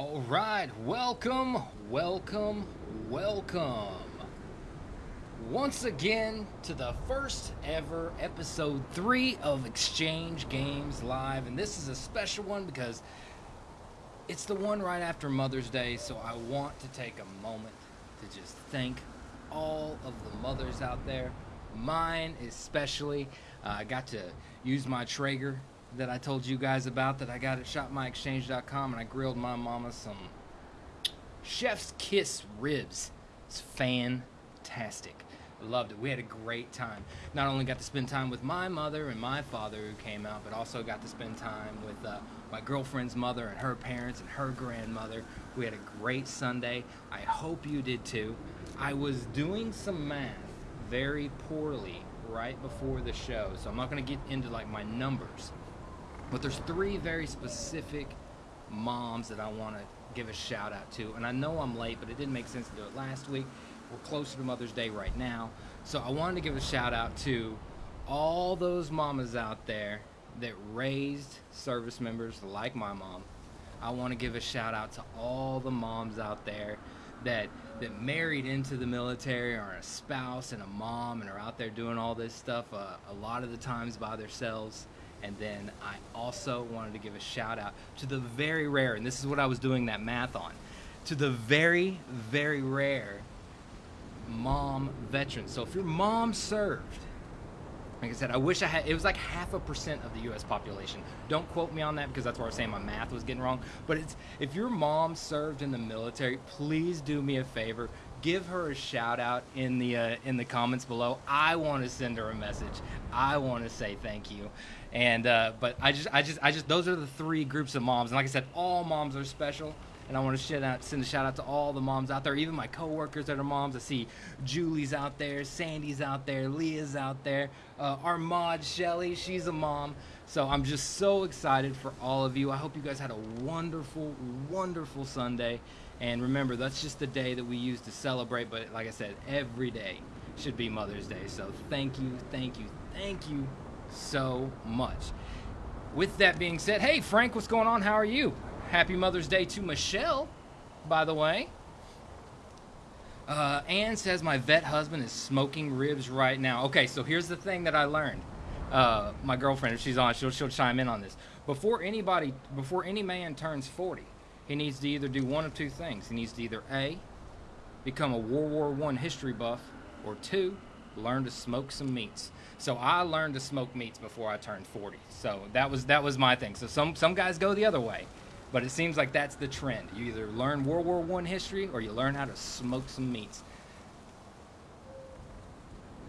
All right, welcome, welcome, welcome. Once again to the first ever episode three of Exchange Games Live. And this is a special one because it's the one right after Mother's Day. So I want to take a moment to just thank all of the mothers out there, mine especially. Uh, I got to use my Traeger that I told you guys about that I got at shopmyexchange.com and I grilled my mama some chef's kiss ribs. It's fantastic. Loved it. We had a great time. Not only got to spend time with my mother and my father who came out, but also got to spend time with uh, my girlfriend's mother and her parents and her grandmother. We had a great Sunday. I hope you did too. I was doing some math very poorly right before the show, so I'm not going to get into like my numbers. But there's three very specific moms that I want to give a shout out to. And I know I'm late, but it didn't make sense to do it last week. We're closer to Mother's Day right now. So I wanted to give a shout out to all those mamas out there that raised service members like my mom. I want to give a shout out to all the moms out there that that married into the military or a spouse and a mom and are out there doing all this stuff uh, a lot of the times by themselves and then I also wanted to give a shout out to the very rare, and this is what I was doing that math on, to the very, very rare mom veterans. So if your mom served, like I said, I wish I had, it was like half a percent of the U.S. population. Don't quote me on that because that's where I was saying my math was getting wrong. But it's, if your mom served in the military, please do me a favor give her a shout out in the uh, in the comments below. I want to send her a message. I want to say thank you. And uh, but I just I just I just those are the three groups of moms. And like I said, all moms are special. And I want to out, send a shout out to all the moms out there, even my coworkers that are moms. I see Julie's out there, Sandy's out there, Leah's out there, uh, our mod Shelly, she's a mom. So I'm just so excited for all of you. I hope you guys had a wonderful, wonderful Sunday. And remember, that's just the day that we use to celebrate. But like I said, every day should be Mother's Day. So thank you, thank you, thank you so much. With that being said, hey, Frank, what's going on? How are you? Happy Mother's Day to Michelle, by the way. Uh, Anne says my vet husband is smoking ribs right now. Okay, so here's the thing that I learned. Uh, my girlfriend, if she's on, she'll, she'll chime in on this. Before anybody, before any man turns 40, he needs to either do one of two things. He needs to either A, become a World War One history buff, or two, learn to smoke some meats. So I learned to smoke meats before I turned 40. So that was that was my thing. So some some guys go the other way, but it seems like that's the trend. You either learn World War One history or you learn how to smoke some meats.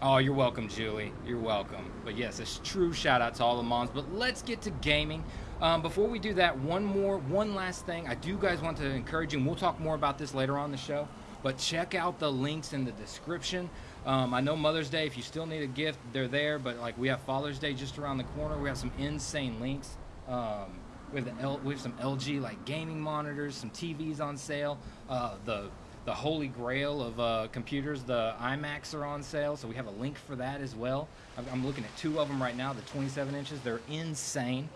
Oh, you're welcome, Julie. You're welcome. But yes, a true shout out to all the moms. But let's get to gaming. Um, before we do that, one more, one last thing. I do guys want to encourage you, and we'll talk more about this later on the show. But check out the links in the description. Um, I know Mother's Day, if you still need a gift, they're there. But like we have Father's Day just around the corner. We have some insane links. Um, we have the L, we have some LG like gaming monitors, some TVs on sale. Uh, the the holy grail of uh, computers, the iMacs are on sale, so we have a link for that as well. I'm, I'm looking at two of them right now, the 27 inches. They're insane.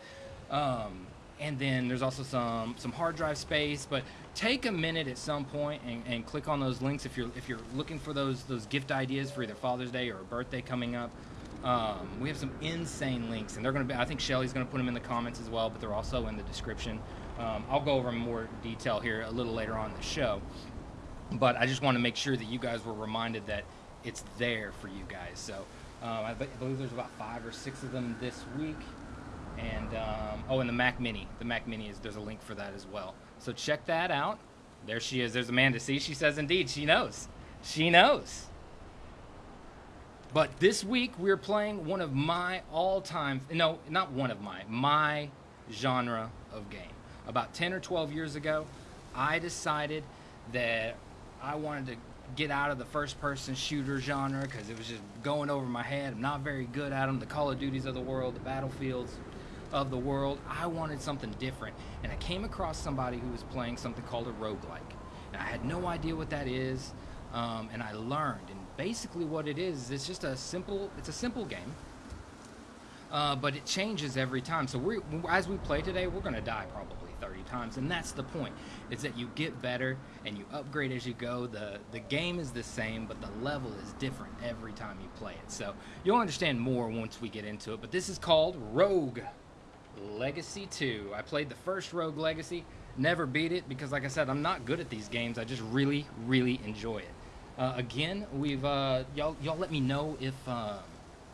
Um, and then there's also some some hard drive space. But take a minute at some point and, and click on those links if you're if you're looking for those those gift ideas for either Father's Day or a birthday coming up. Um, we have some insane links, and they're going to be. I think Shelly's going to put them in the comments as well, but they're also in the description. Um, I'll go over more detail here a little later on the show. But I just want to make sure that you guys were reminded that it's there for you guys. So um, I believe there's about five or six of them this week. And um, oh, and the Mac Mini. The Mac Mini is there's a link for that as well. So check that out. There she is. There's Amanda. See, she says indeed. She knows. She knows. But this week we're playing one of my all-time no, not one of my my genre of game. About 10 or 12 years ago, I decided that I wanted to get out of the first-person shooter genre because it was just going over my head. I'm not very good at them. The Call of Duties of the world, the Battlefields, of the world. I wanted something different. And I came across somebody who was playing something called a roguelike. And I had no idea what that is. Um, and I learned. And basically what it is, it's just a simple, it's a simple game. uh, but it changes every time. So we, as we play today, we're going to die probably 30 times, and that's the point. Is that you get better and you upgrade as you go. The the game is the same, but the level is different every time you play it. So you'll understand more once we get into it. But this is called Rogue Legacy 2. I played the first Rogue Legacy, never beat it because, like I said, I'm not good at these games. I just really, really enjoy it. Uh, again, we've uh, y'all y'all let me know if. Uh,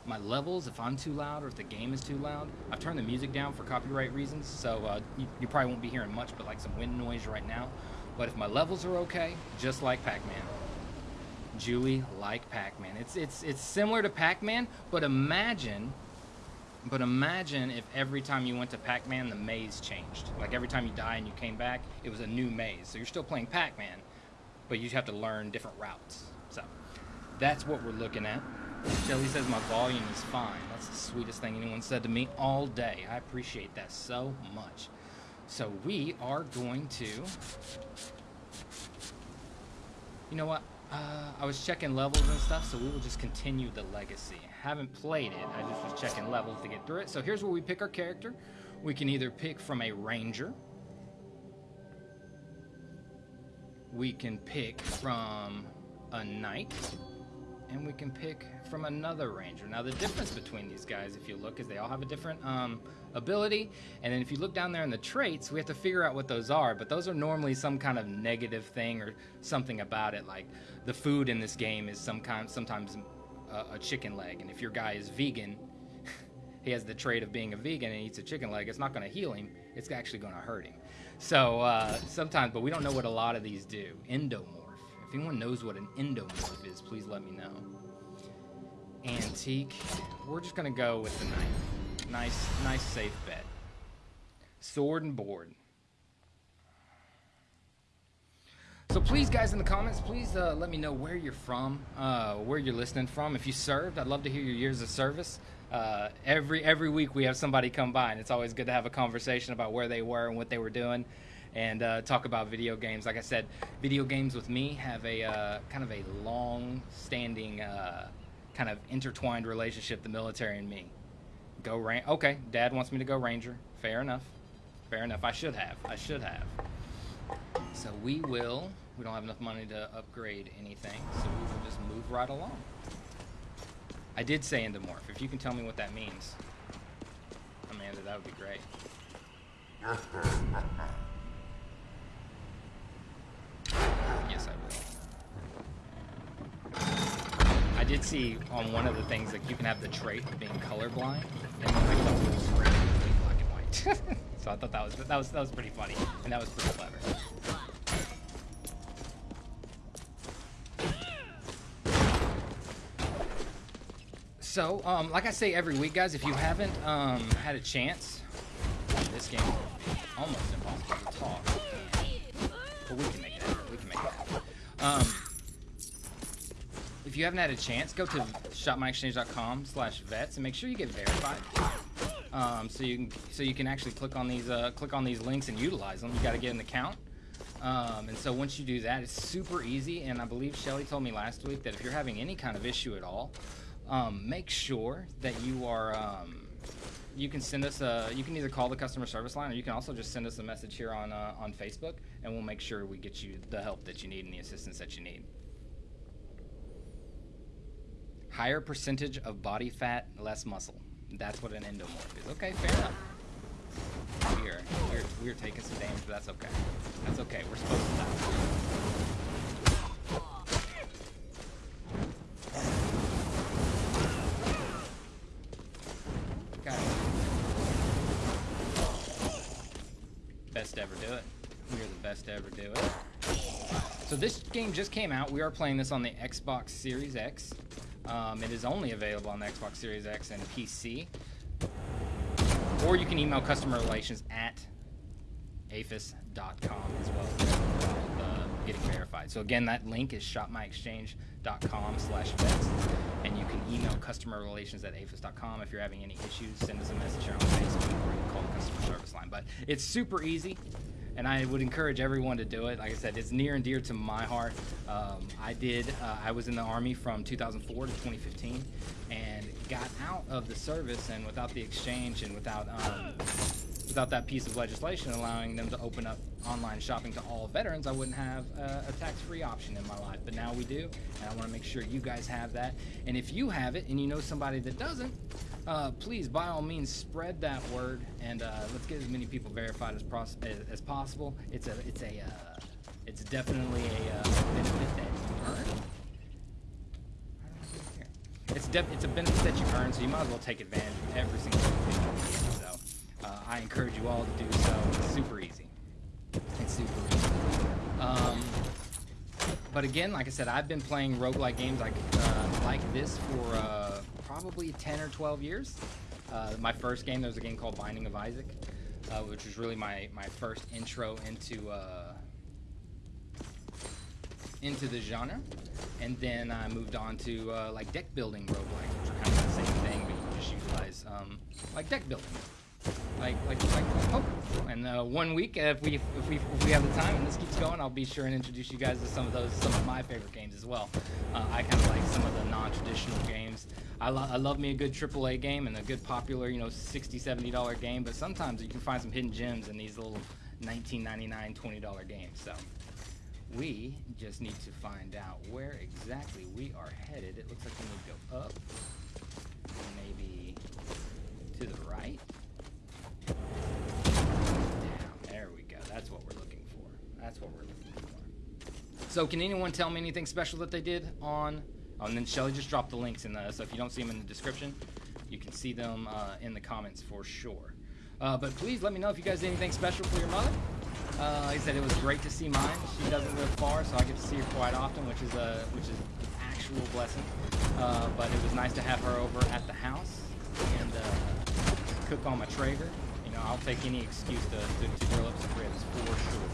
my levels if I'm too loud or if the game is too loud. I've turned the music down for copyright reasons, so uh, you, you, probably won't be hearing much but like some wind noise right now. But if my levels are okay, just like Pac-Man. Julie like Pac-Man. It's it's it's similar to Pac-Man, but imagine but imagine if every time you went to Pac-Man the maze changed. Like every time you die and you came back, it was a new maze. So you're still playing Pac-Man, but you have to learn different routes. So that's what we're looking at. Shelly says my volume is fine. That's the sweetest thing anyone said to me all day. I appreciate that so much. So we are going to... You know what? Uh, I was checking levels and stuff, so we will just continue the legacy. Haven't played it. I just was checking levels to get through it. So here's where we pick our character. We can either pick from a ranger. We can pick from a knight and we can pick from another ranger. Now the difference between these guys, if you look, is they all have a different um, ability, and then if you look down there in the traits, we have to figure out what those are, but those are normally some kind of negative thing or something about it, like the food in this game is some kind, sometimes a, a chicken leg, and if your guy is vegan, he has the trait of being a vegan and eats a chicken leg, it's not going to heal him, it's actually going to hurt him. So uh, sometimes, but we don't know what a lot of these do. Endomorph. If anyone knows what an endomorph is, please let me know. Antique. We're just going to go with the knife. Nice, nice safe bet. Sword and board. So please, guys, in the comments, please uh, let me know where you're from, uh, where you're listening from. If you served, I'd love to hear your years of service. Uh, every every week we have somebody come by, and it's always good to have a conversation about where they were and what they were doing and uh, talk about video games. Like I said, video games with me have a uh, kind of a long-standing, uh, kind of intertwined relationship. The military and me. Go ran. Okay, Dad wants me to go Ranger. Fair enough. Fair enough. I should have. I should have. So we will. We don't have enough money to upgrade anything, so we will just move right along. I did say endomorph. If you can tell me what that means, Amanda, that would be great. Yes, I will. I did see on one of the things that you can have the trait of being colorblind, and it was great black and white. so I thought that was that was that was pretty funny, and that was pretty clever. So, um, like I say every week, guys, if you haven't um, had a chance, this game almost impossible to talk, but we can make it. We can make um, if you haven't had a chance, go to shopmyexchange.com slash vets and make sure you get verified. Um, so you can so you can actually click on these uh, click on these links and utilize them. You got to get an account. Um, and so once you do that, it's super easy. And I believe Shelly told me last week that if you're having any kind of issue at all, um, make sure that you are um, you can send us a you can either call the customer service line or you can also just send us a message here on uh, on Facebook and we'll make sure we get you the help that you need and the assistance that you need. Higher percentage of body fat, less muscle. That's what an endomorph is. Okay, fair enough. We're, we're, we're taking some damage, but that's okay. That's okay. We're supposed to die. best ever do it. We are the best ever do it. So this game just came out. We are playing this on the Xbox Series X. Um, it is only available on the Xbox Series X and PC. Or you can email customer relations at aafes.com as well. Uh, getting verified. So again, that link is shopmyexchange.com slash. And you can email customer relations at aafes.com if you're having any issues. Send us a message here on Facebook or you can call the customer service line. But it's super easy. And I would encourage everyone to do it. Like I said, it's near and dear to my heart. Um, I did. Uh, I was in the army from 2004 to 2015, and got out of the service, and without the exchange and without um, without that piece of legislation allowing them to open up online shopping to all veterans, I wouldn't have uh, a tax-free option in my life. But now we do, and I want to make sure you guys have that. And if you have it and you know somebody that doesn't, uh, please, by all means, spread that word, and uh, let's get as many people verified as, as, as possible. It's a, it's a, uh, it's definitely a uh, benefit that you earn. It's, it's a benefit that you earn, so you might as well take advantage of every single thing. Uh, I encourage you all to do so. It's super easy. It's super easy. Um, but again, like I said, I've been playing roguelike games like uh, like this for uh, probably 10 or 12 years. Uh, my first game, there was a game called Binding of Isaac, uh, which was really my, my first intro into uh, into the genre. And then I moved on to like deck building roguelike, which are kind of the same thing, but you just utilize um, like deck building like like like poker. And uh, one week, if we if we if we have the time and this keeps going, I'll be sure and introduce you guys to some of those some of my favorite games as well. Uh, I kind of like some of the non-traditional games. I, I love me a good AAA game and a good popular, you know, 60 70 dollar game. But sometimes you can find some hidden gems in these little 19.99 20 dollar games. So we just need to find out where exactly we are headed. It looks like we need to go up, maybe to the right. There we go. That's what we're looking for. That's what we're looking for. So can anyone tell me anything special that they did on... Oh, and then Shelly just dropped the links in the... So if you don't see them in the description, you can see them uh, in the comments for sure. Uh, but please let me know if you guys did anything special for your mother. Uh, like I said, it was great to see mine. She doesn't live far, so I get to see her quite often, which is a which is an actual blessing. Uh, but it was nice to have her over at the house and uh, cook on my Traeger. You know, I'll take any excuse to, to, to grill up some ribs for sure.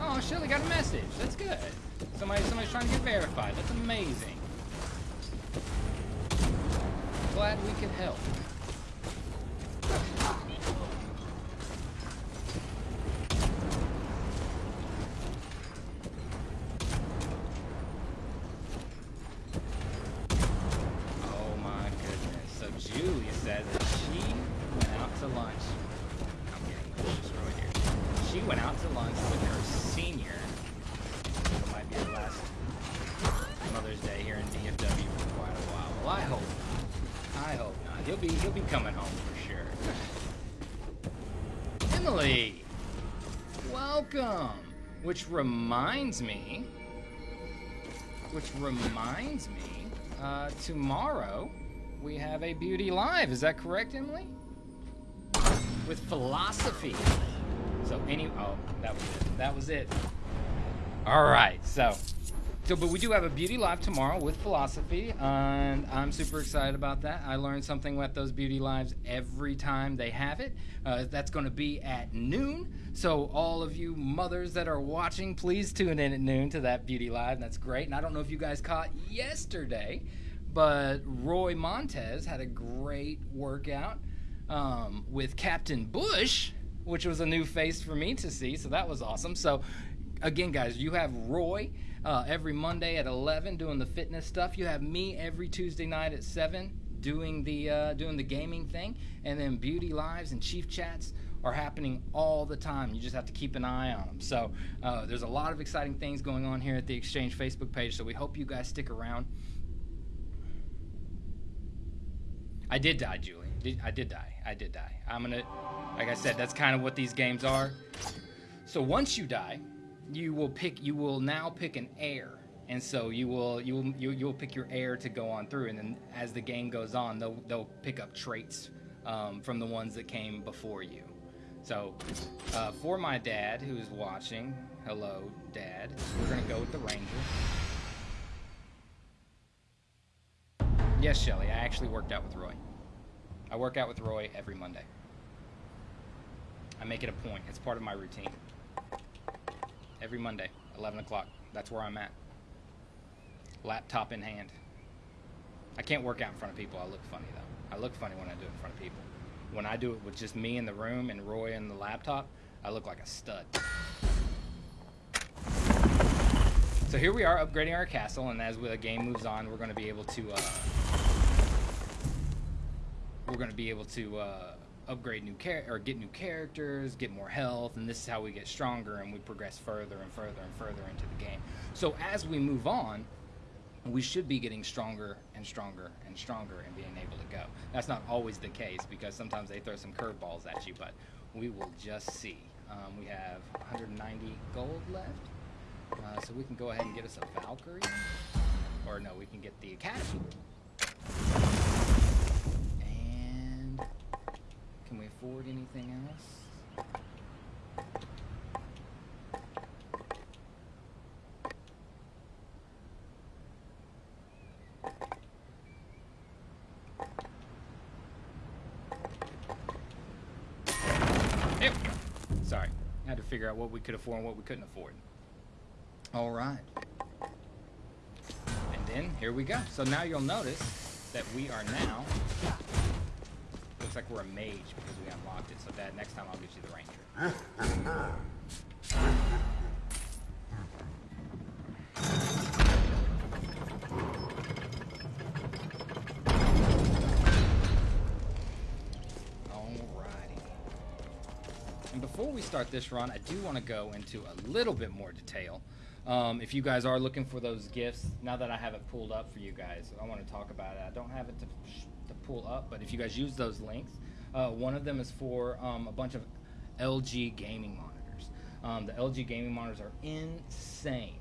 Oh, Shelly got a message. That's good. Somebody, somebody's trying to get verified. That's amazing. Which reminds me, which reminds me, uh, tomorrow we have a beauty live. Is that correct, Emily? With philosophy. So any, oh, that was it. That was it. All right, so so, but we do have a beauty live tomorrow with philosophy, and I'm super excited about that. I learned something with those beauty lives every time they have it. Uh, that's going to be at noon. So, all of you mothers that are watching, please tune in at noon to that beauty live. That's great. And I don't know if you guys caught yesterday, but Roy Montez had a great workout um, with Captain Bush, which was a new face for me to see. So that was awesome. So, again, guys, you have Roy uh, every Monday at 11 doing the fitness stuff. You have me every Tuesday night at 7 doing the uh, doing the gaming thing, and then beauty lives and chief chats are happening all the time. You just have to keep an eye on them. So uh, there's a lot of exciting things going on here at the Exchange Facebook page. So we hope you guys stick around. I did die, Julie. I did die. I did die. I'm gonna, like I said, that's kind of what these games are. So once you die, you will pick you will now pick an heir. And so you will you will you, you'll pick your heir to go on through. And then as the game goes on they'll, they'll pick up traits um, from the ones that came before you. So uh, for my dad who's watching hello dad we're gonna go with the ranger. Yes shelly i actually worked out with roy. I work out with roy every monday. I make it a point. It's part of my routine every Monday, 11 o'clock. That's where I'm at. Laptop in hand. I can't work out in front of people. I look funny though. I look funny when I do it in front of people. When I do it with just me in the room and Roy and the laptop, I look like a stud. So here we are upgrading our castle, and as the game moves on, we're going to be able to uh, we're going to be able to uh, upgrade new char- or get new characters, get more health, and this is how we get stronger and we progress further and further and further into the game. So as we move on, we should be getting stronger and stronger and stronger and being able to go. That's not always the case because sometimes they throw some curveballs at you, but we will just see. Um, we have 190 gold left, uh, so we can go ahead and get us a Valkyrie, or no, we can get the Academy. And can we afford anything else? Sorry. Had to figure out what we could afford and what we couldn't afford. All right. And then here we go. So now you'll notice that we are now. Looks like we're a mage because we unlocked it. So Dad, next time I'll get you the ranger. Alrighty. And before we start this run, I do want to go into a little bit more detail. Um, if you guys are looking for those gifts, now that I have it pulled up for you guys, I want to talk about it. I don't have it to pull up, but if you guys use those links, uh, one of them is for um, a bunch of LG gaming monitors. Um, the LG gaming monitors are insane.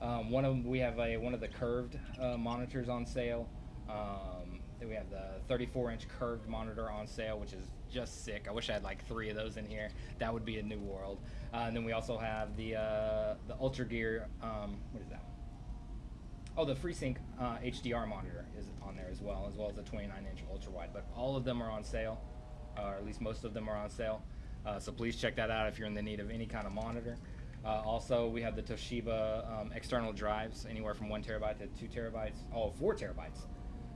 Um, one of them, we have a one of the curved uh, monitors on sale. Um, we have the 34 inch curved monitor on sale, which is just sick. I wish I had like three of those in here. That would be a new world. Uh, and then we also have the uh, the Ultra Gear. Um, what is that? Oh, the FreeSync uh, HDR monitor is on there as well, as well as the 29 inch ultra wide. But all of them are on sale, or at least most of them are on sale. Uh, so please check that out if you're in the need of any kind of monitor. Uh, also, we have the Toshiba um, external drives, anywhere from one terabyte to two terabytes. Oh, four terabytes.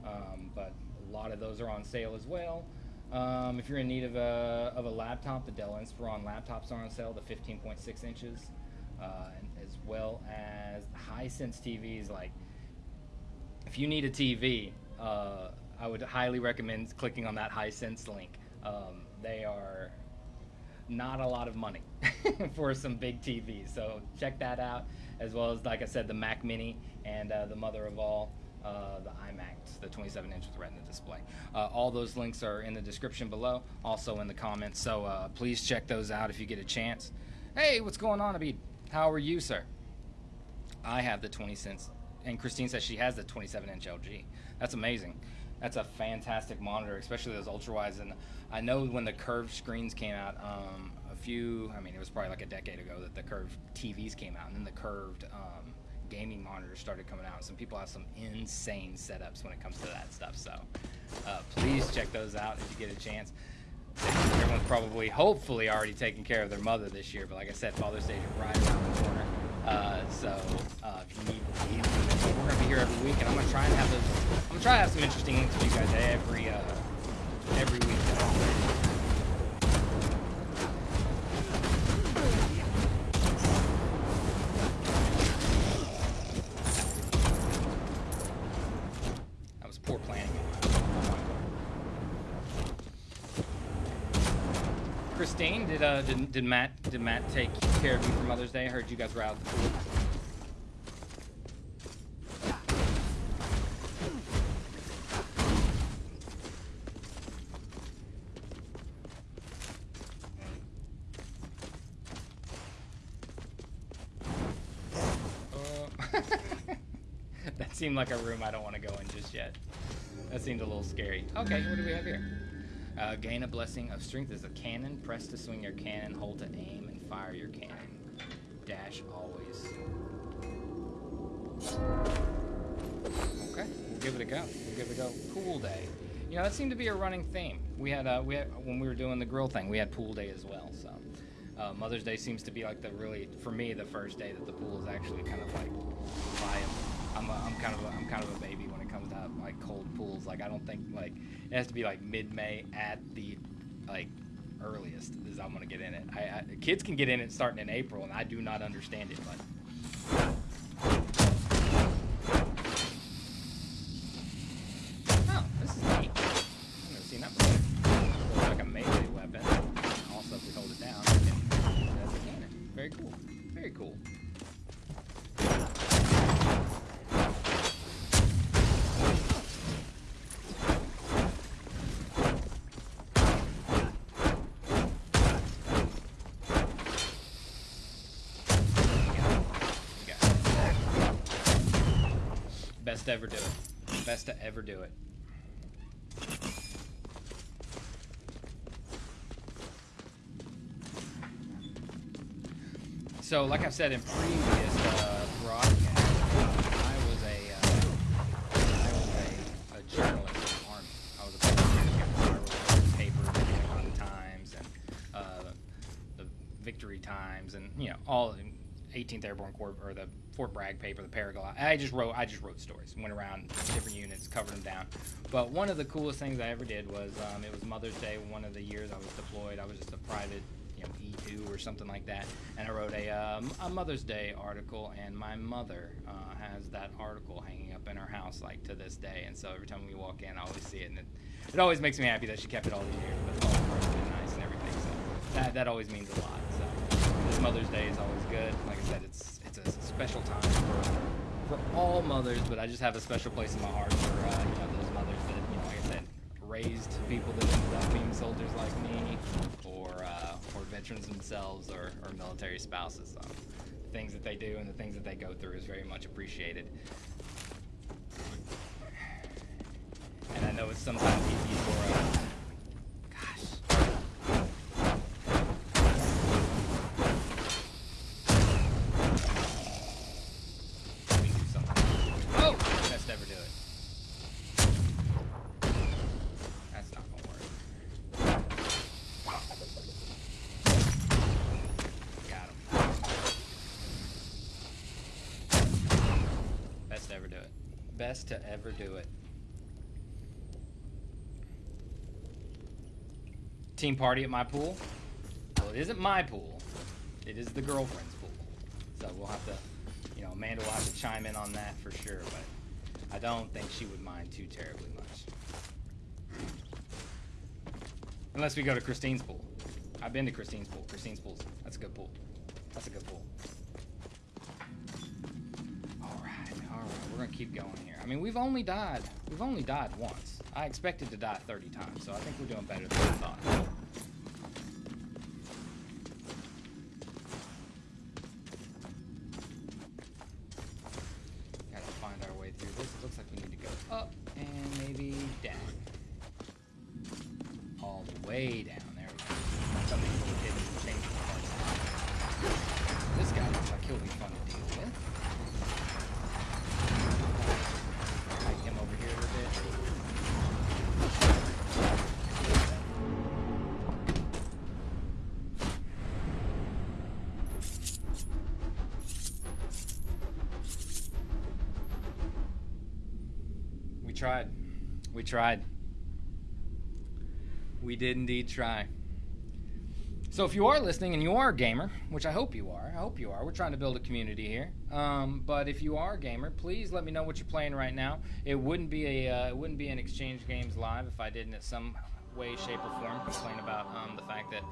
Um, but a lot of those are on sale as well. Um, if you're in need of a, of a laptop, the Dell Inspiron laptops are on sale, the 15.6 inches, uh, as well as Hisense TVs. Like, if you need a TV, uh, I would highly recommend clicking on that Hisense link. Um, they are not a lot of money for some big TVs, so check that out. As well as, like I said, the Mac Mini and uh, the mother of all, uh, the iMac, the 27 inch with Retina display. Uh, all those links are in the description below, also in the comments. So uh, please check those out if you get a chance. Hey, what's going on, Abid? How are you, sir? I have the 20 cents, and Christine says she has the 27 inch LG. That's amazing. That's a fantastic monitor, especially those ultra wides. And I know when the curved screens came out, um, a few, I mean, it was probably like a decade ago that the curved TVs came out, and then the curved um, gaming monitors started coming out. Some people have some insane setups when it comes to that stuff. So uh, please check those out if you get a chance. Everyone's probably, hopefully, already taking care of their mother this year. But like I said, Father's Day is right around the corner. Uh, so uh, if you need we're gonna be here every week, and I'm gonna try and have those. I'm gonna try to have some interesting links for you guys every uh, every week. Christine, did uh did, did Matt did Matt take care of you for Mother's Day? I heard you guys were out the pool. Uh, that seemed like a room I don't want to go in just yet. That seemed a little scary. Okay, what do we have here? Uh, gain a blessing of strength is a cannon. Press to swing your cannon. Hold to aim and fire your cannon. Dash always. Okay, we'll give it a go. We'll give it a go. Pool day. You know that seemed to be a running theme. We had uh, we had when we were doing the grill thing, we had pool day as well. So Uh, Mother's Day seems to be like the really, for me, the first day that the pool is actually kind of like viable. I'm, a, I'm kind of a, I'm kind of a baby to like cold pools. Like I don't think like it has to be like mid-May at the like earliest is I'm gonna get in it. I, I kids can get in it starting in April, and I do not understand it, but. Oh, this is neat. I've never seen that before. Looks like a melee weapon. Also, if we hold it down, it can, it has a cannon. Very cool. Very cool. We got it. Best to ever do it. Best to ever do it. So, like I said in previous uh, broadcasts, uh, I was a uh, I was a, a journalist in the army. I was a publisher. I wrote papers, like on Times and uh, the Victory Times, and you know all the 18th Airborne Corps or the Fort Bragg paper, the Paraglide. I just wrote I just wrote stories. Went around different units, covered them down. But one of the coolest things I ever did was um, it was Mother's Day. One of the years I was deployed, I was just a private you know, E2 or something like that. And I wrote a, um, a Mother's Day article, and my mother uh, has that article hanging up in her house, like to this day. And so every time we walk in, I always see it, and it, it always makes me happy that she kept it all these years. But it's all and nice and everything. So that, that always means a lot. So Mother's Day is always good. Like I said, it's it's a special time for, for all mothers, but I just have a special place in my heart for uh, you know those mothers that you know, like I said, raised people that ended up being soldiers like me, or uh, or veterans themselves, or, or military spouses. So the things that they do and the things that they go through is very much appreciated. And I know it's sometimes easy for uh, gosh. Let me do something. Oh, best ever do it. That's not gonna work. Got him. Best to ever do it. Best to ever do it. Team party at my pool. Well, it isn't my pool. It is the girlfriend's pool. So we'll have to, you know, Amanda will have to chime in on that for sure. But I don't think she would mind too terribly much. Unless we go to Christine's pool. I've been to Christine's pool. Christine's pool's that's a good pool. That's a good pool. Alright, alright, we're gonna keep going here. I mean we've only died we've only died once. I expected to die 30 times, so I think we're doing better than I thought. We tried. We did indeed try. So if you are listening and you are a gamer, which I hope you are, I hope you are. We're trying to build a community here. Um, but if you are a gamer, please let me know what you're playing right now. It wouldn't be a uh, it wouldn't be an Exchange Games live if I didn't, in some way, shape, or form, complain about um, the fact that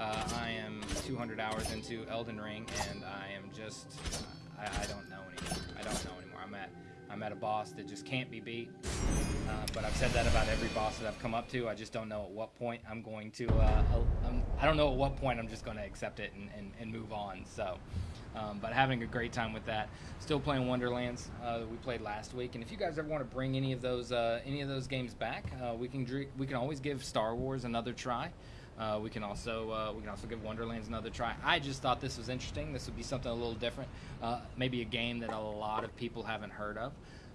uh, I am 200 hours into Elden Ring and I am just I, I don't know anymore. I don't know anymore. I'm at I'm at a boss that just can't be beat. Uh, but I've said that about every boss that I've come up to. I just don't know at what point I'm going to. Uh, I'm, I don't know at what point I'm just going to accept it and, and, and move on. So, um, but having a great time with that. Still playing Wonderlands. Uh, we played last week. And if you guys ever want to bring any of those uh, any of those games back, uh, we can we can always give Star Wars another try. Uh, we can also uh, we can also give Wonderlands another try. I just thought this was interesting. This would be something a little different. Uh, maybe a game that a lot of people haven't heard of.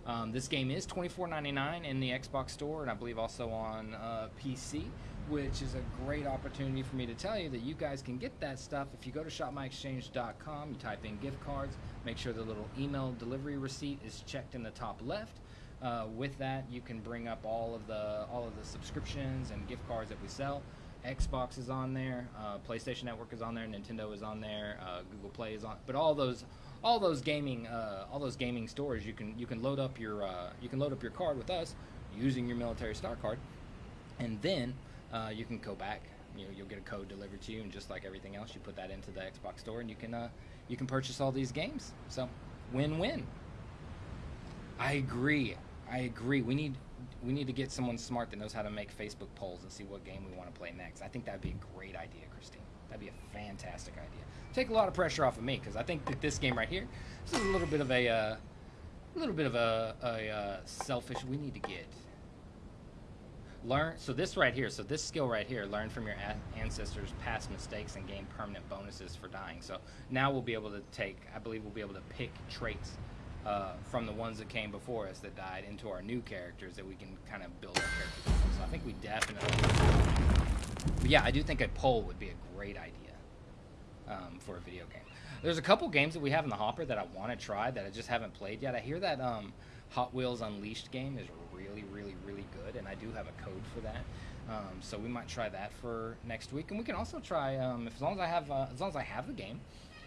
Um, this game is $24.99 in the Xbox Store, and I believe also on uh, PC. which is a great opportunity for me to tell you that you guys can get that stuff if you go to shopmyexchange.com, you type in gift cards, make sure the little email delivery receipt is checked in the top left. Uh, with that, you can bring up all of the all of the subscriptions and gift cards that we sell. Xbox is on there, uh, PlayStation Network is on there, Nintendo is on there, uh, Google Play is on, but all those all those gaming uh, all those gaming stores you can you can load up your uh, you can load up your card with us using your military star card, and then uh, you can go back. You know, you'll get a code delivered to you, and just like everything else, you put that into the Xbox store, and you can uh, you can purchase all these games. So, win-win. I agree. I agree. We need we need to get someone smart that knows how to make Facebook polls and see what game we want to play next. I think that'd be a great idea, Christine. That'd be a fantastic idea. Take a lot of pressure off of me because I think that this game right here, this is a little bit of a, uh, little bit of a, a uh, selfish. We need to get learn. So this right here, so this skill right here, learn from your ancestors' past mistakes and gain permanent bonuses for dying. So now we'll be able to take. I believe we'll be able to pick traits uh, from the ones that came before us that died into our new characters that we can kind of build our characters. So I think we definitely. But yeah, I do think a poll would be a great idea um, for a video game. There's a couple games that we have in the hopper that I want to try that I just haven't played yet. I hear that um, Hot Wheels Unleashed game is really, really, really good, and I do have a code for that. Um, so we might try that for next week, and we can also try um, as long as I have uh, as long as I have the game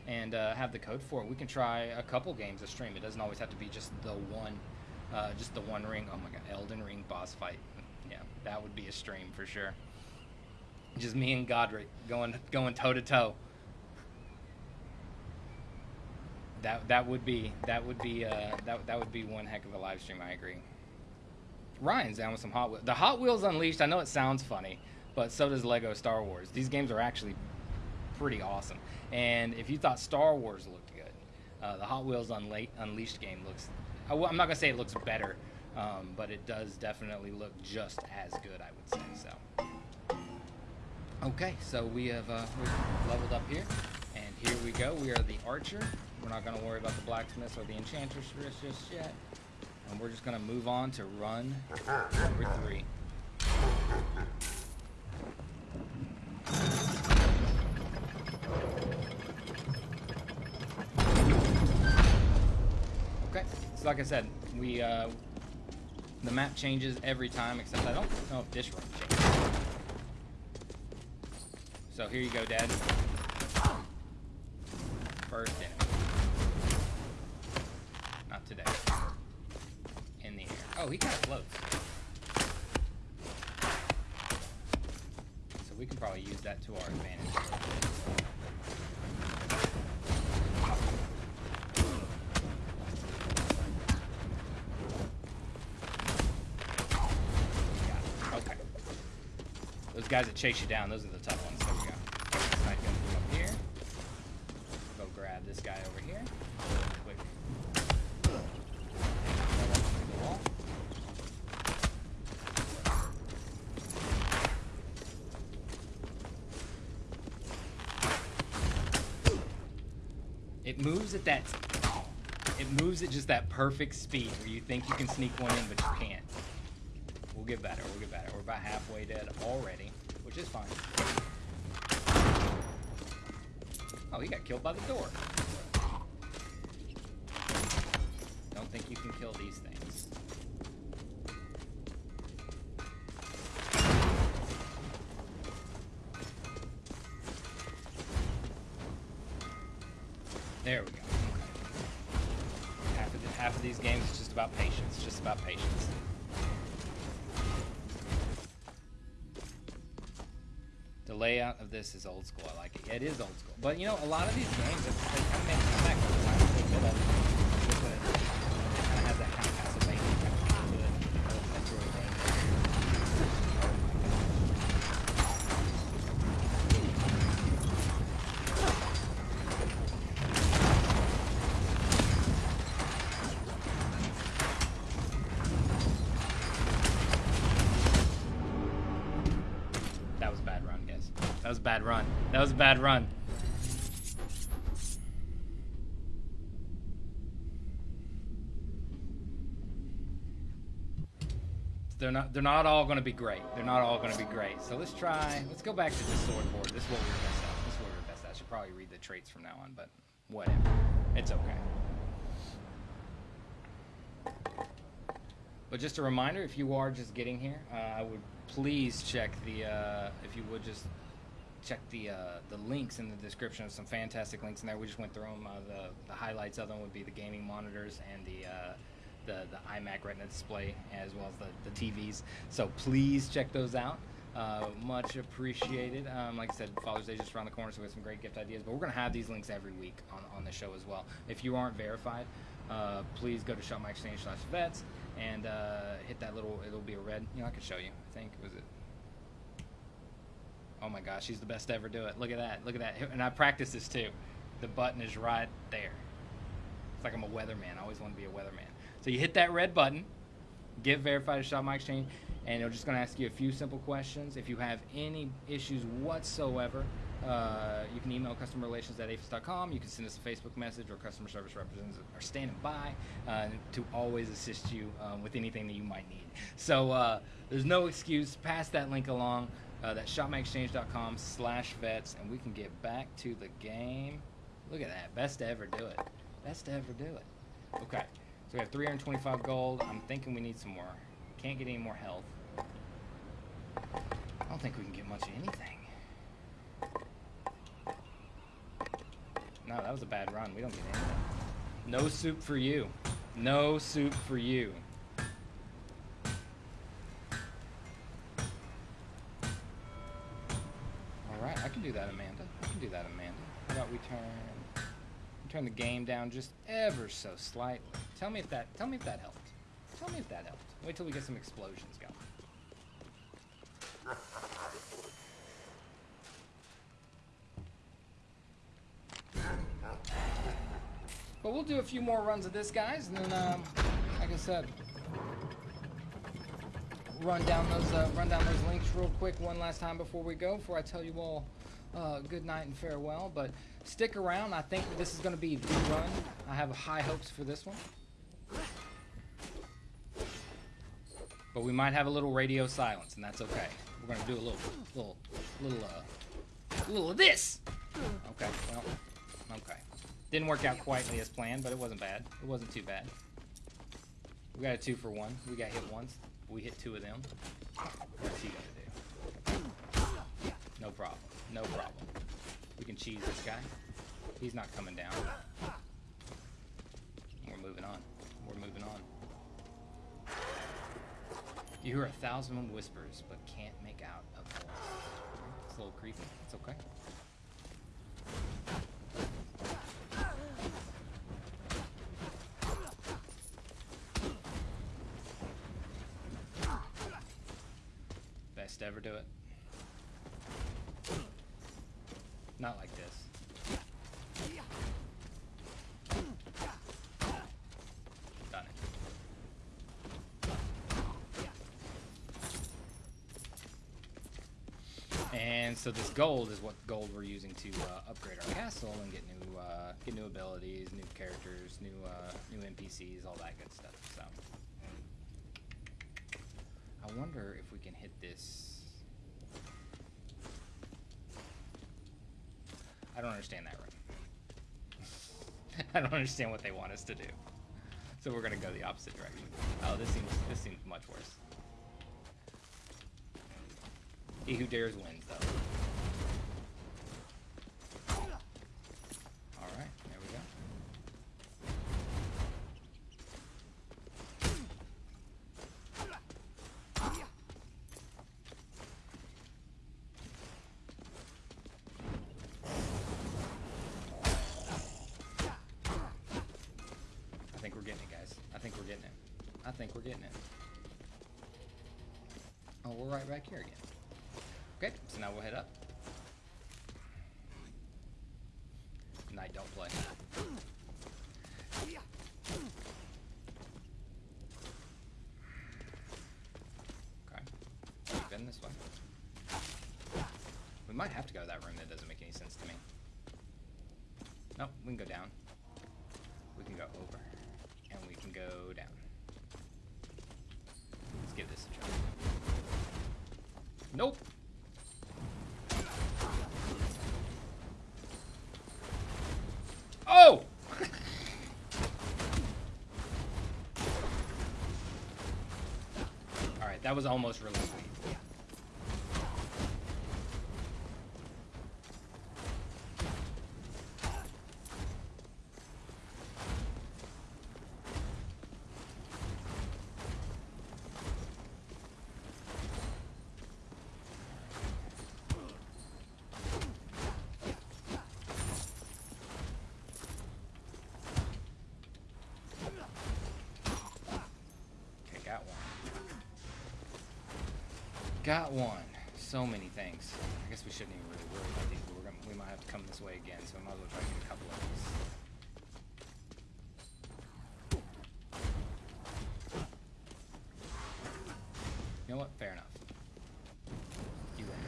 and uh, have the code for it, we can try a couple games a stream. It doesn't always have to be just the one, uh, just the one ring. Oh my god, Elden Ring boss fight. Yeah, that would be a stream for sure. Just me and Godrick going going toe to toe. That that would be that would be uh, that that would be one heck of a live stream. I agree. Ryan's down with some Hot Wheels. The Hot Wheels Unleashed. I know it sounds funny, but so does Lego Star Wars. These games are actually pretty awesome. And if you thought Star Wars looked good, uh, the Hot Wheels Unla- Unleashed game looks. I'm not gonna say it looks better, um, but it does definitely look just as good. I would say so. Okay, so we have uh, leveled up here, and here we go. We are the archer. We're not going to worry about the blacksmith or the enchantress just yet. And we're just going to move on to run number three. Okay, so like I said, we uh, the map changes every time, except I don't know if this run changes. So here you go, Dad. First enemy. Not today. In the air. Oh, he kind of floats. So we can probably use that to our advantage. Okay. Those guys that chase you down, those are the tough ones. moves at that it moves at just that perfect speed where you think you can sneak one in, but you can't. We'll get better. We'll get better. We're about halfway dead already, which is fine. Oh, he got killed by the door. Don't think you can kill these things. There we go. Half of, these games is just about patience. Just about patience. The layout of this is old school. I like it. Yeah, it is old school. But you know, a lot of these games, they kind of make a comeback. Kind of has that kind of bad run. That was a bad run. they're not they're not all going to be great. They're not all going to be great. So let's try. Let's go back to the sword board. This is what we were best at. This is what we were best at. I should probably read the traits from now on, but whatever. It's okay. But just a reminder, if you are just getting here, uh, I would please check the uh, if you would just check the uh, the links in the description of some fantastic links in there. We just went through them. Uh, the the highlights of them would be the gaming monitors and the uh, the the iMac Retina display as well as the, the TVs. So please check those out. Uh, much appreciated. Um, like I said, Father's Day just around the corner, so we have some great gift ideas. But we're going to have these links every week on, on the show as well. If you aren't verified, uh, please go to shopmyexchange slash vets and uh, hit that little, it'll be a red, you know, I could show you, I think, was it? Oh my gosh, he's the best to ever do it. Look at that, look at that. And I practice this too. The button is right there. It's like I'm a weatherman. I always want to be a weatherman. So you hit that red button, get verified to Shop My Exchange, and it's just going to ask you a few simple questions. If you have any issues whatsoever, uh, you can email customerrelations at aafes.com. You can send us a Facebook message, or customer service representatives are standing by uh, to always assist you um, with anything that you might need. So uh, there's no excuse. Pass that link along. Uh, that's shopmyexchange.com slash vets, and we can get back to the game. Look at that. Best to ever do it. Best to ever do it. Okay. So we have 325 gold. I'm thinking we need some more. Can't get any more health. I don't think we can get much of anything. No, that was a bad run. We don't get anything. No soup for you. No soup for you. Can do that, Amanda. I can do that, Amanda. How about we turn turn the game down just ever so slightly. Tell me if that tell me if that helped. Tell me if that helped. Wait till we get some explosions going. But we'll do a few more runs of this, guys, and then, um, like I said, run down those uh, run down those links real quick one last time before we go. Before I tell you all uh, good night and farewell. But stick around. I think this is going to be the run. I have high hopes for this one. But we might have a little radio silence, and that's okay. We're going to do a little, little, little, uh, little of this. Okay. Well. Okay. Didn't work out quite as planned, but it wasn't bad. It wasn't too bad. We got a two for one. We got hit once. We hit two of them. What's he gonna do? No problem. No problem. We can cheese this guy. He's not coming down. We're moving on. We're moving on. You hear a thousand whispers, but can't make out a voice. It's a little creepy. It's okay. Best ever do it. Not like this. Done it. And so this gold is what gold we're using to uh, upgrade our castle and get new uh, get new abilities, new characters, new uh, new NPCs, all that good stuff. So I wonder if we can hit this. I don't understand that run. I don't understand what they want us to do. So we're gonna go the opposite direction. Oh, this seems this seems much worse. He who dares wins, though. All right, there we go. I think we're getting it, guys. I think we're getting it. I think we're getting it. Oh, we're right back here again. Okay, so now we'll head up. Night, don't play. Okay. In this way. We might have to go to that room that doesn't make any sense to me. Nope, we can go down. We can go over. And we can go down. Let's give this a try. That was almost really sweet. Okay, got one. Got one. So many things. I guess we shouldn't even really worry about these, but we might have to come this way again, so I might as well try to get a couple of these. You know what? Fair enough. You win.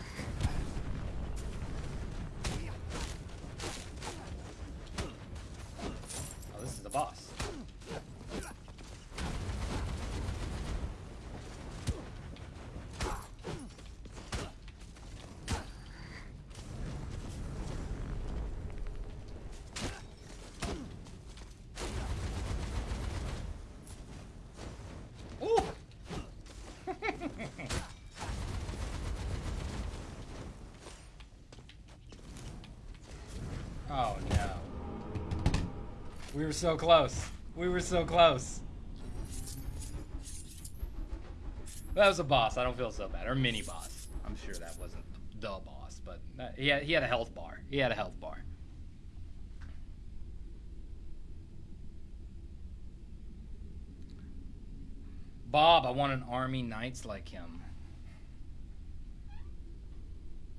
Oh, this is the boss. Ooh! Oh no. We were so close. We were so close. That was a boss. I don't feel so bad. Or mini boss. I'm sure that wasn't the boss, but he, had, he had a health bar. He had a health bar. Bob, I want an army knights like him.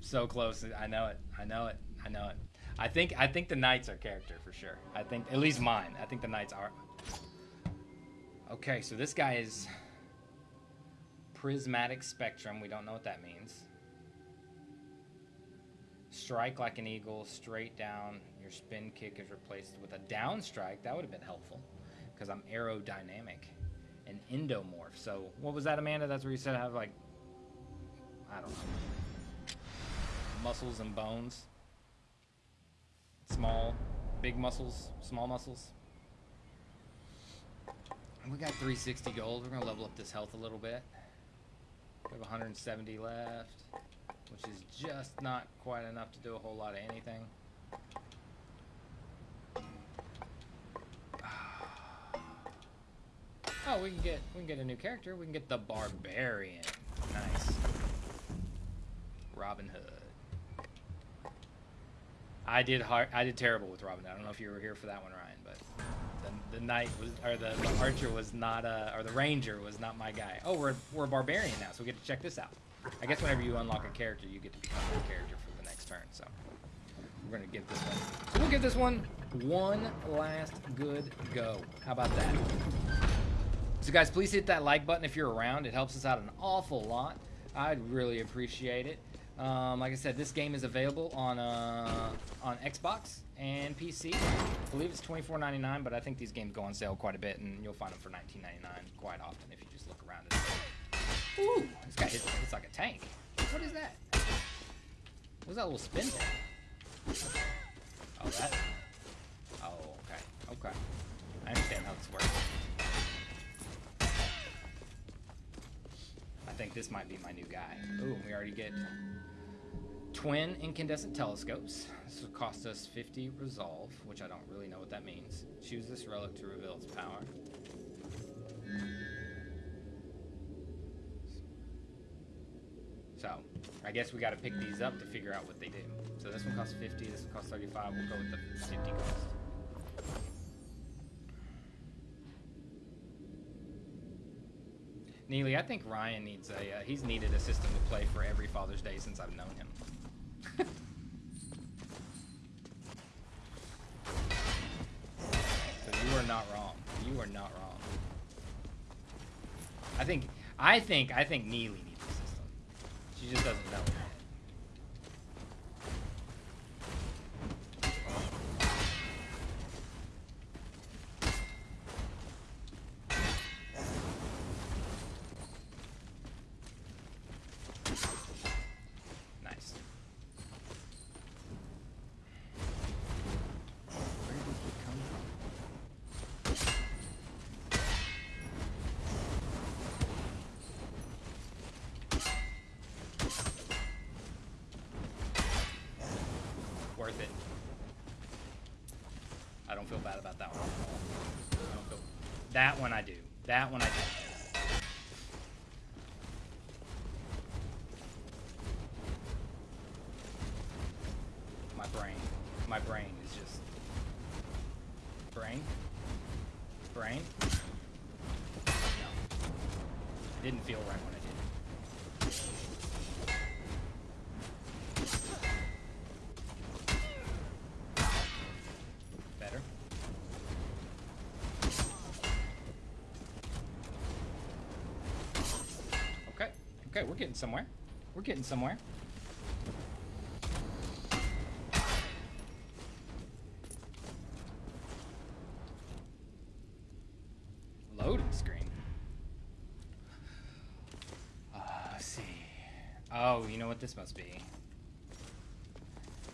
So close. I know it. I know it. I know it. I think I think the knights are character for sure. I think at least mine. I think the knights are. Okay, so this guy is prismatic spectrum. We don't know what that means. Strike like an eagle, straight down. Your spin kick is replaced with a down strike. That would have been helpful because I'm aerodynamic an endomorph. So what was that, Amanda? That's where you said I have like, I don't know, muscles and bones. Small, big muscles, small muscles. We got 360 gold. We're gonna level up this health a little bit. We have 170 left, which is just not quite enough to do a whole lot of anything. Oh, we can get we can get a new character. We can get the barbarian. Nice. Robin Hood. I did hard. I did terrible with Robin I don't know if you were here for that one, Ryan, but the, the knight was or the, the archer was not uh or the ranger was not my guy. Oh, we're we're a barbarian now, so we get to check this out. I guess whenever you unlock a character, you get to become a character for the next turn. So we're gonna give this one. So we'll give this one one last good go. How about that? So guys, please hit that like button if you're around. It helps us out an awful lot. I'd really appreciate it. Um, like I said, this game is available on uh, on Xbox and PC. I believe it's $24.99, but I think these games go on sale quite a bit, and you'll find them for $19.99 quite often if you just look around. And Ooh, this guy hits, hits like a tank. What is that? What's that little spin thing? Oh, that. Oh, okay, okay. I understand how this works. I think this might be my new guy. Ooh, we already get twin incandescent telescopes. This will cost us 50 resolve, which I don't really know what that means. Choose this relic to reveal its power. So, I guess we got to pick these up to figure out what they do. So this one costs 50, this one costs 35. We'll go with the 50 cost. Neely, I think Ryan needs a. Uh, he's needed a system to play for every Father's Day since I've known him. so you are not wrong. You are not wrong. I think. I think. I think Neely needs a system. She just doesn't know. it. Nice. Where did he come from? It. I don't feel bad about that one. Feel... That one I do. That one I do. My brain. My brain is just... Brain? Brain? No. Didn't feel right when I did. Better. Okay. Okay, we're getting somewhere. We're getting somewhere. Loading screen. Uh, see. Oh, you know what this must be?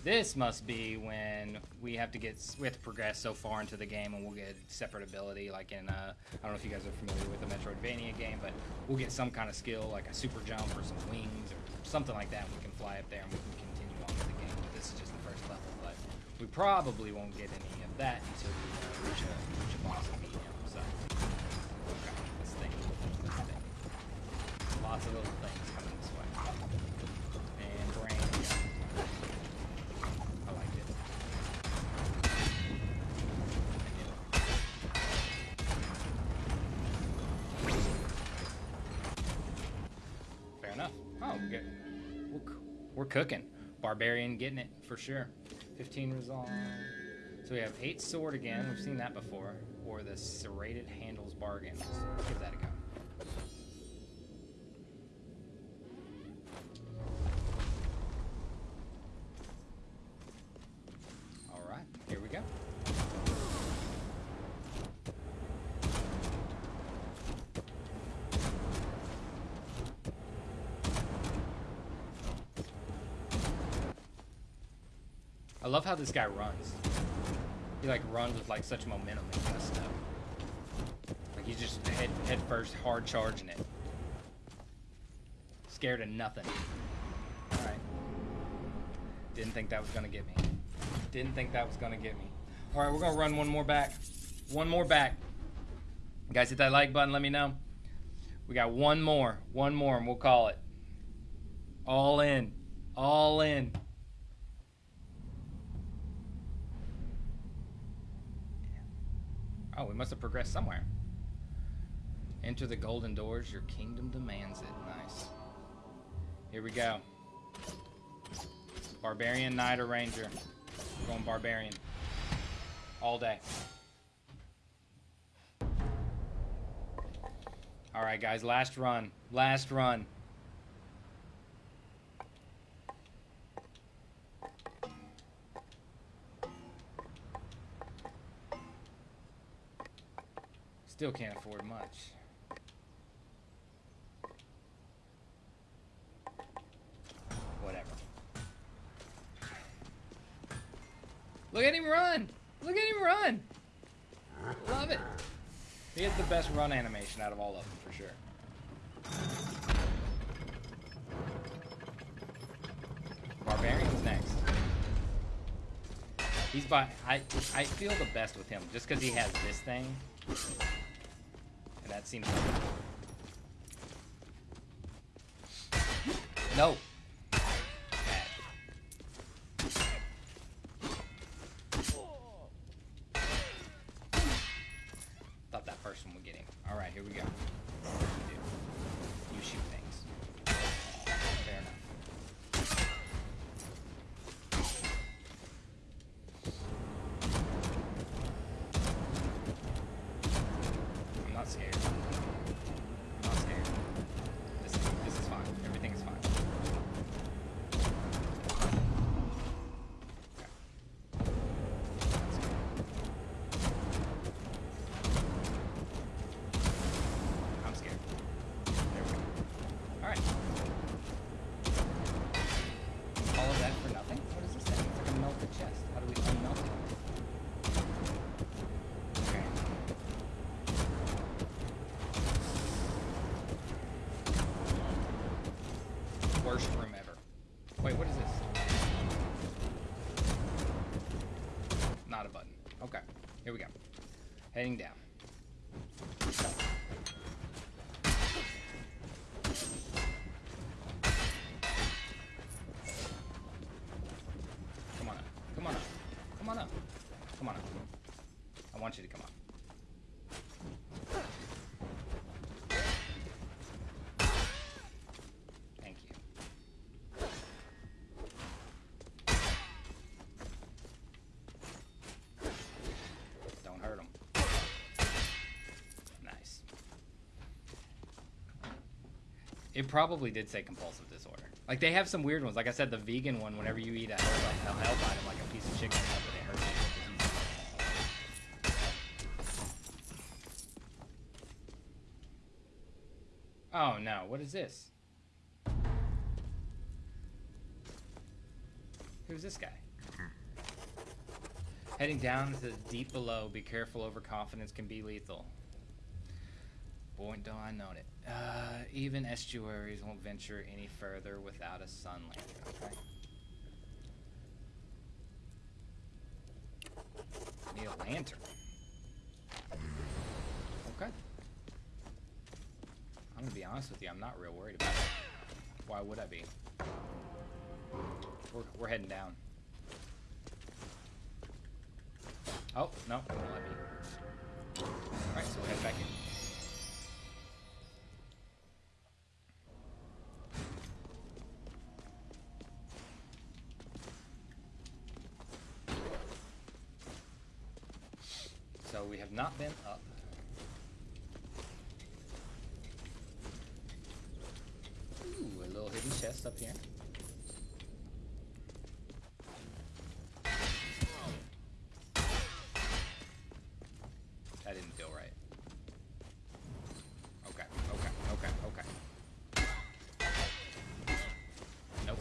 This must be when we have to get we have to progress so far into the game, and we'll get separate ability. Like in uh, I don't know if you guys are familiar with the Metroidvania game, but we'll get some kind of skill, like a super jump or some wings or something like that. And we can fly up there and we can continue on with the game. But this is just the first level, but we probably won't get any of that until we uh, reach a reach a boss and beat him. So okay, let's think. Let's think. Lots of little things coming this way. And brain. I liked it. Fair enough. Oh, we get, we're, c- we're cooking. Barbarian getting it for sure. 15 resolve. So we have 8 sword again. We've seen that before. Or the serrated handles bargain. Let's give that a go. How this guy runs. He like runs with like such momentum and kind of stuff. Like he's just head head first, hard charging it. Scared of nothing. Alright. Didn't think that was gonna get me. Didn't think that was gonna get me. Alright, we're gonna run one more back. One more back. Guys, hit that like button, let me know. We got one more. One more, and we'll call it. All in. All in. Oh, we must have progressed somewhere. Enter the golden doors. Your kingdom demands it. Nice. Here we go. Barbarian, Knight, or Ranger. We're going Barbarian. All day. Alright, guys. Last run. Last run. Still can't afford much. Whatever. Look at him run! Look at him run! Love it. He has the best run animation out of all of them, for sure. Barbarian's next. He's by. I I feel the best with him just because he has this thing, that seems. No. Bad. Thought that first one would get him. All right, here we go. What do you do? You shoot things. Fair enough. I'm not scared. I'm not scared. This is, this is fine. Everything is fine. Okay. That's good. we go. Heading down. Come on up. Come on up. Come on up. Come on up. I want you to come up. Thank you. Don't hurt him. Nice. It probably did say compulsive disorder. Like they have some weird ones. Like I said, the vegan one. Whenever you eat a health, a health item like a piece of chicken, it hurts you. Oh no! What is this? Who's this guy? Heading down to the deep below. Be careful. Overconfidence can be lethal. Boy, don't I know it. Uh, even estuaries won't venture any further without a sun lantern. Okay. Need a lantern. Okay. I'm gonna be honest with you. I'm not real worried about it. Why would I be? We're, we're heading down. Oh, no. Alright, so we'll head back in. So we have not been up. Ooh, a little hidden chest up here. That didn't feel right. Okay, okay, okay, okay. Nope.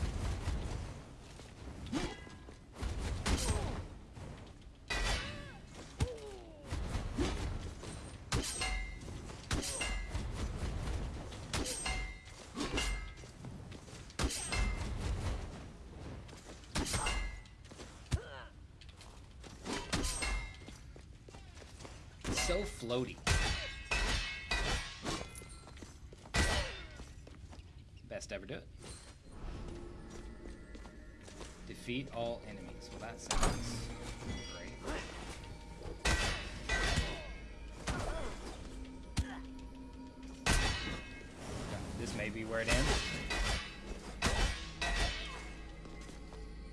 It's so floaty. Best ever do it. Defeat all enemies. Well, that sounds great. This may be where it ends.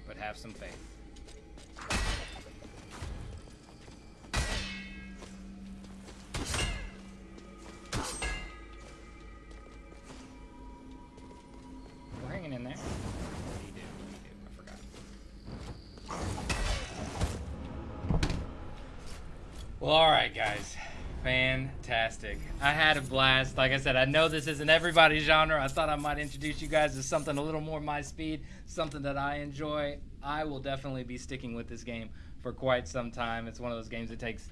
But have some faith. Guys. Fantastic. I had a blast. Like I said, I know this isn't everybody's genre. I thought I might introduce you guys to something a little more my speed, something that I enjoy. I will definitely be sticking with this game for quite some time. It's one of those games that takes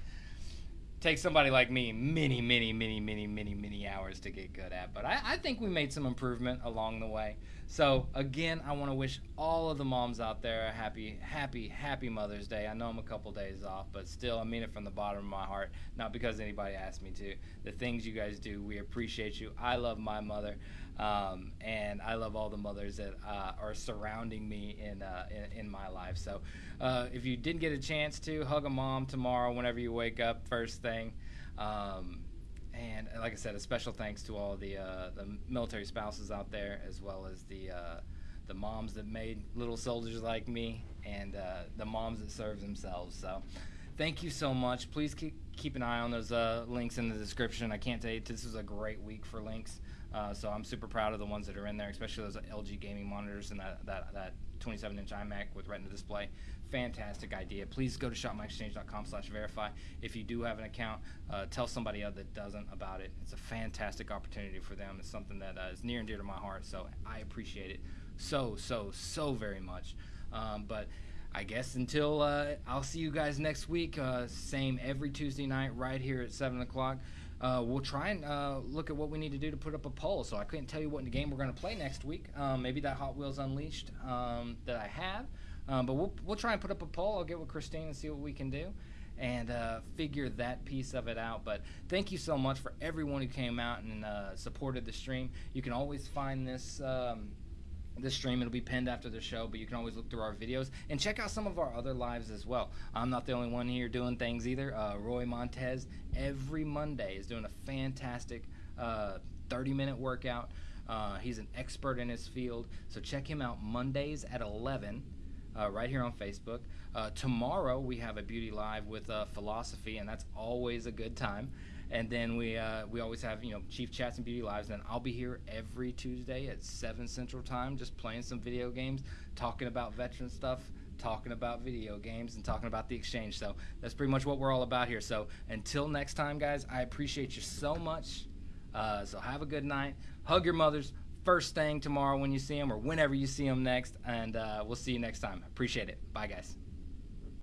takes somebody like me many, many, many, many, many, many hours to get good at. But I, I think we made some improvement along the way. So again, I want to wish all of the moms out there a happy, happy, happy Mother's Day. I know I'm a couple days off, but still, I mean it from the bottom of my heart. Not because anybody asked me to. The things you guys do, we appreciate you. I love my mother, um, and I love all the mothers that uh, are surrounding me in, uh, in in my life. So, uh, if you didn't get a chance to hug a mom tomorrow, whenever you wake up, first thing. Um, and like I said, a special thanks to all the uh, the military spouses out there, as well as the uh, the moms that made little soldiers like me, and uh, the moms that serve themselves. So, thank you so much. Please keep keep an eye on those uh, links in the description. I can't tell you this was a great week for links. Uh, so I'm super proud of the ones that are in there, especially those LG gaming monitors and that that, that 27 inch iMac with Retina display. Fantastic idea. Please go to shopmyexchange.com slash verify. If you do have an account, uh, tell somebody else that doesn't about it. It's a fantastic opportunity for them. It's something that uh, is near and dear to my heart. So I appreciate it so so so very much. Um, but I guess until uh, I'll see you guys next week. Uh, same every Tuesday night right here at seven o'clock. Uh, we'll try and uh, look at what we need to do to put up a poll. So I couldn't tell you what in the game we're going to play next week. Um, maybe that Hot Wheels Unleashed um, that I have. Um, but we'll, we'll try and put up a poll. I'll get with Christine and see what we can do. and uh, figure that piece of it out. But thank you so much for everyone who came out and uh, supported the stream. You can always find this. Um, this stream it'll be pinned after the show but you can always look through our videos and check out some of our other lives as well i'm not the only one here doing things either uh, roy montez every monday is doing a fantastic uh, 30 minute workout uh, he's an expert in his field so check him out mondays at 11 uh, right here on Facebook. Uh, tomorrow we have a beauty live with uh, philosophy, and that's always a good time. And then we uh, we always have you know chief chats and beauty lives. And I'll be here every Tuesday at seven Central Time, just playing some video games, talking about veteran stuff, talking about video games, and talking about the exchange. So that's pretty much what we're all about here. So until next time, guys, I appreciate you so much. Uh, so have a good night. Hug your mothers first thing tomorrow when you see them or whenever you see them next. And uh, we'll see you next time. Appreciate it. Bye, guys.